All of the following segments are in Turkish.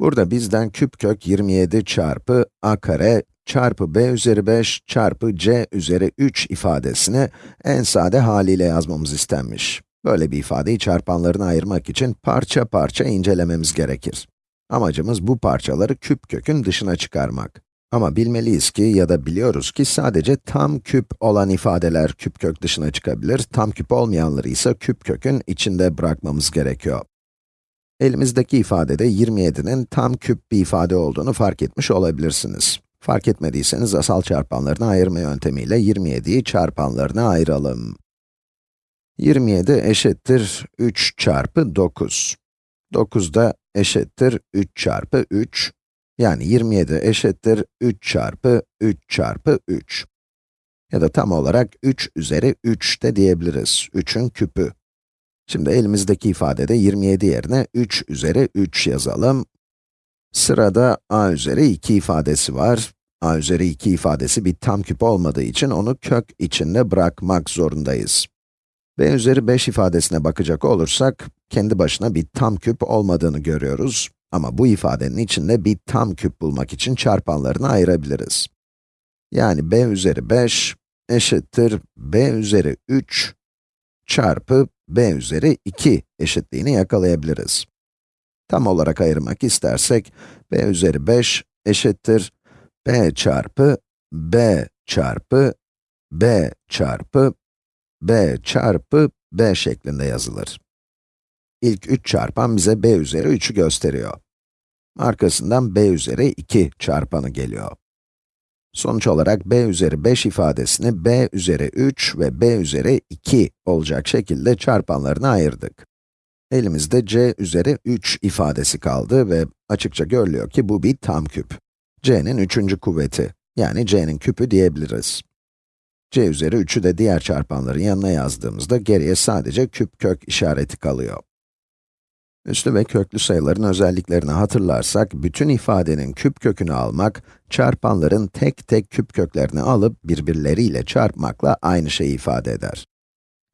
Burada bizden küp kök 27 çarpı a kare çarpı b üzeri 5 çarpı c üzeri 3 ifadesini en sade haliyle yazmamız istenmiş. Böyle bir ifadeyi çarpanlarına ayırmak için parça parça incelememiz gerekir. Amacımız bu parçaları küp kökün dışına çıkarmak. Ama bilmeliyiz ki ya da biliyoruz ki sadece tam küp olan ifadeler küp kök dışına çıkabilir, tam küp olmayanları ise küp kökün içinde bırakmamız gerekiyor. Elimizdeki ifadede 27'nin tam küp bir ifade olduğunu fark etmiş olabilirsiniz. Fark etmediyseniz asal çarpanlarını ayırma yöntemiyle 27'yi çarpanlarına ayıralım. 27 eşittir 3 çarpı 9. 9 da eşittir 3 çarpı 3. Yani 27 eşittir 3 çarpı 3 çarpı 3. Ya da tam olarak 3 üzeri 3 de diyebiliriz. 3'ün küpü. Şimdi elimizdeki ifadede 27 yerine 3 üzeri 3 yazalım. Sırada a üzeri 2 ifadesi var. a üzeri 2 ifadesi bir tam küp olmadığı için onu kök içinde bırakmak zorundayız. b üzeri 5 ifadesine bakacak olursak, kendi başına bir tam küp olmadığını görüyoruz. Ama bu ifadenin içinde bir tam küp bulmak için çarpanlarını ayırabiliriz. Yani b üzeri 5 eşittir b üzeri 3 çarpı b üzeri 2 eşitliğini yakalayabiliriz. Tam olarak ayırmak istersek, b üzeri 5 eşittir b çarpı b çarpı b çarpı b çarpı b şeklinde yazılır. İlk 3 çarpan bize b üzeri 3'ü gösteriyor. Arkasından b üzeri 2 çarpanı geliyor. Sonuç olarak b üzeri 5 ifadesini b üzeri 3 ve b üzeri 2 olacak şekilde çarpanlarına ayırdık. Elimizde c üzeri 3 ifadesi kaldı ve açıkça görülüyor ki bu bir tam küp. c'nin üçüncü kuvveti, yani c'nin küpü diyebiliriz. c üzeri 3'ü de diğer çarpanların yanına yazdığımızda geriye sadece küp kök işareti kalıyor. Üslü ve köklü sayıların özelliklerini hatırlarsak, bütün ifadenin küp kökünü almak, çarpanların tek tek küp köklerini alıp birbirleriyle çarpmakla aynı şeyi ifade eder.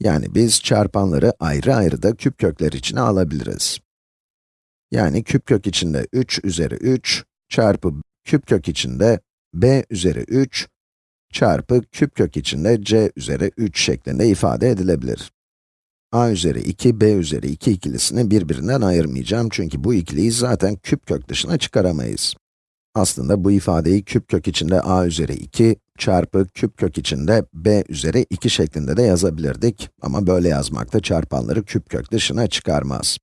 Yani biz çarpanları ayrı ayrı da küp kökler içine alabiliriz. Yani küp kök içinde 3 üzeri 3 çarpı küp kök içinde b üzeri 3 çarpı küp kök içinde c üzeri 3 şeklinde ifade edilebilir a üzeri 2, b üzeri 2 ikilisini birbirinden ayırmayacağım çünkü bu ikiliyi zaten küp kök dışına çıkaramayız. Aslında bu ifadeyi küp kök içinde a üzeri 2 çarpı küp kök içinde b üzeri 2 şeklinde de yazabilirdik ama böyle yazmakta çarpanları küp kök dışına çıkarmaz.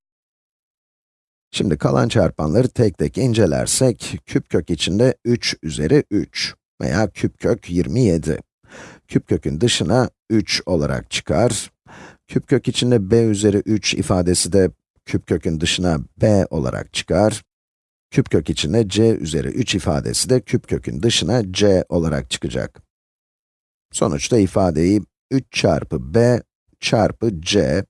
Şimdi kalan çarpanları tek tek incelersek, küp kök içinde 3 üzeri 3 veya küp kök 27. Küp kökün dışına 3 olarak çıkar Küp kök içinde b üzeri 3 ifadesi de küp kökün dışına b olarak çıkar. Küp kök içinde c üzeri 3 ifadesi de küp kökün dışına c olarak çıkacak. Sonuçta ifadeyi 3 çarpı b çarpı c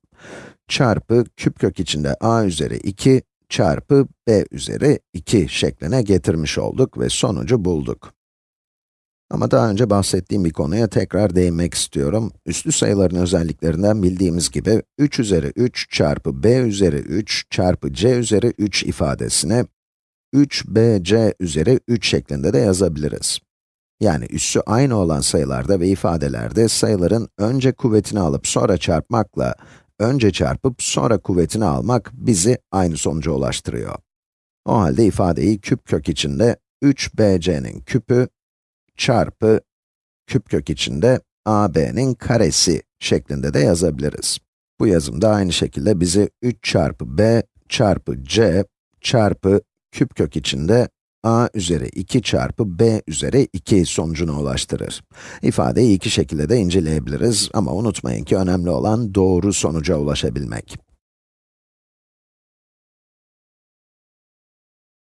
çarpı küp kök içinde a üzeri 2 çarpı b üzeri 2 şekline getirmiş olduk ve sonucu bulduk. Ama daha önce bahsettiğim bir konuya tekrar değinmek istiyorum. Üslü sayıların özelliklerinden bildiğimiz gibi, 3 üzeri 3 çarpı b üzeri 3 çarpı c üzeri 3 ifadesini 3bc üzeri 3 şeklinde de yazabiliriz. Yani üssü aynı olan sayılarda ve ifadelerde sayıların önce kuvvetini alıp sonra çarpmakla, önce çarpıp sonra kuvvetini almak bizi aynı sonuca ulaştırıyor. O halde ifadeyi küp kök içinde 3bc'nin küpü çarpı küp kök içinde ab'nin karesi şeklinde de yazabiliriz. Bu yazım da aynı şekilde bizi 3 çarpı b çarpı c çarpı küp kök içinde a üzeri 2 çarpı b üzeri 2 sonucuna ulaştırır. İfadeyi iki şekilde de inceleyebiliriz ama unutmayın ki önemli olan doğru sonuca ulaşabilmek.